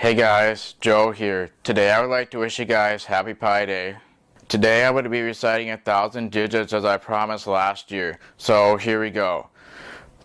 Hey guys, Joe here. Today I would like to wish you guys Happy Pi Day. Today going to be reciting a thousand digits as I promised last year. So here we go.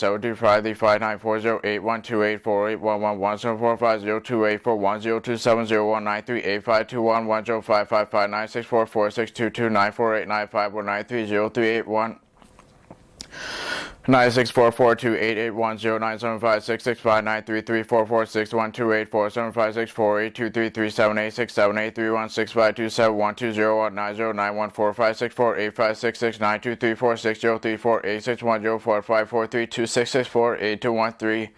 seven two five three five nine four zero eight one two eight four eight one one one seven four five zero two eight four one zero two seven zero one nine three eight five two one one zero five five five nine six four four six two two nine four eight nine five one nine three zero three eight one Nine six four four two eight eight one zero nine seven five six six five nine three three four four six one two eight four seven five six four eight two three three seven eight six seven eight three one six five two seven one two zero one nine zero nine one four five six four eight five six six nine two three four six zero three four eight six one zero four five four three two six six four eight two one three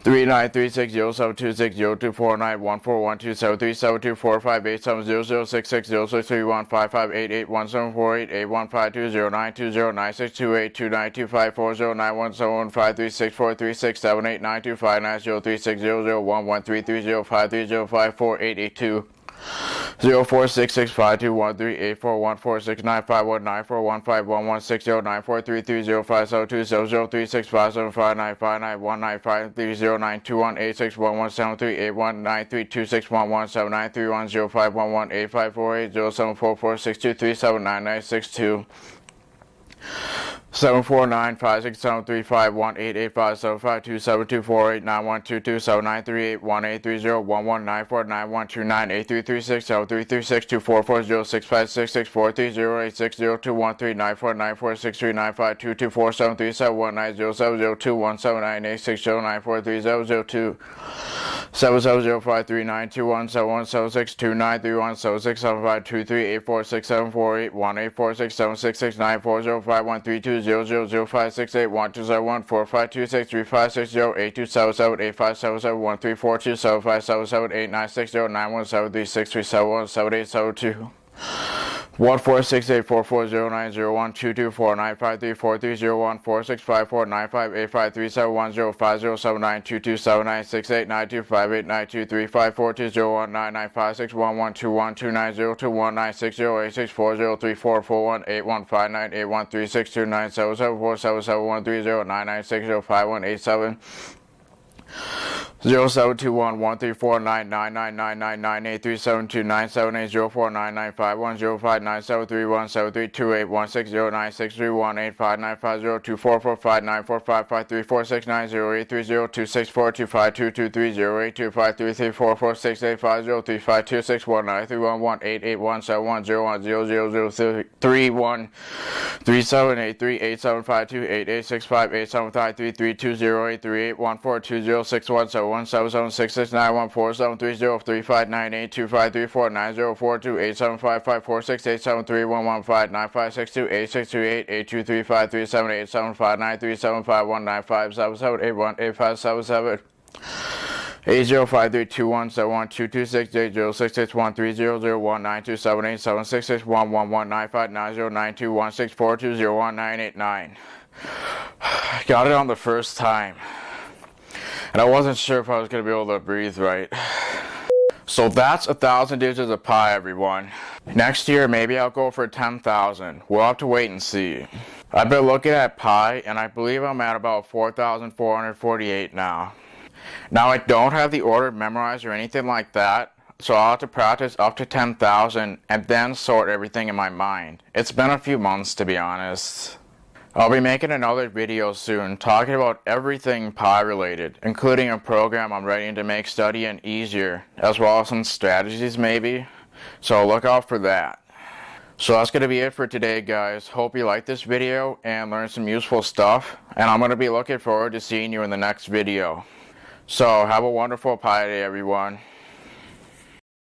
Three nine three six zero seven two six zero two four nine one four one two seven three seven two four five eight seven zero zero six six zero six three one five five eight eight one seven four eight eight one five two zero nine two zero nine six two eight two nine two five four zero nine one seven one five three six four three six seven eight nine two five nine zero three six zero zero one one three three zero five three zero five four eight eight two Zero four six six five two one three eight four one four six nine five one nine four one five one one six zero nine four three three zero five seven two zero zero three six five seven five nine five nine one nine five three zero nine two one eight six one one seven three eight one nine three two six one one seven nine three one zero five one one eight five four eight zero seven four four six two three seven nine nine six two Seven four nine five six seven three five one eight eight five seven five two seven two four eight nine one two two seven nine three eight one eight three zero one one nine four nine one two nine eight three three six seven three three six two four four zero six five six six four three zero eight six zero two one three nine four nine four six three nine five two two four seven three seven one nine zero seven zero two one seven nine eight six zero nine four three zero zero two seven seven zero five three nine two one seven one seven six two nine three one seven six seven five two three eight four six seven four eight one eight four six seven six six nine four zero five one three two zero zero zero five six eight one two zero one four five two six three five six zero eight two seven seven eight five seven seven one three four two seven five seven seven eight nine six zero nine one seven three six three seven one seven eight seven two one four six eight four four zero nine zero one two two four nine five three four three zero one four six five four nine five eight five three seven one zero five zero seven nine two two seven nine six eight nine two five eight nine two three five four two zero one nine nine five six one one two one two nine zero two one nine six zero eight six four zero three four four one eight one five nine eight one three six two nine seven seven four seven seven one three zero nine nine six zero five one eight seven Zero seven two one one three four nine nine nine nine nine nine eight three seven two nine seven eight zero four nine nine five one zero five nine seven three one seven three two eight one six zero nine six three one eight five nine five zero two four four five nine four five five three four six nine zero eight three zero two six four two five two two three zero eight two five three three four four six eight five zero three five two six one nine three one one eight eight one seven one zero one zero zero zero three one three seven eight three eight seven five two eight eight six five eight seven five three three two zero eight three eight one four two zero six one seven eight zero five three two one seven one two two six eight zero six six one three zero zero one nine two seven eight seven six six one one one nine five nine zero nine two one six four two zero one nine eight nine. Got it on the first time. And I wasn't sure if I was going to be able to breathe right. So that's a thousand digits of pi, everyone. Next year, maybe I'll go for 10,000. We'll have to wait and see. I've been looking at pi, and I believe I'm at about 4,448 now. Now, I don't have the order memorized or anything like that, so I'll have to practice up to 10,000 and then sort everything in my mind. It's been a few months, to be honest. I'll be making another video soon talking about everything Pi related, including a program I'm writing to make studying easier, as well as some strategies maybe. So look out for that. So that's going to be it for today guys. Hope you liked this video and learned some useful stuff. And I'm going to be looking forward to seeing you in the next video. So have a wonderful Pi day everyone.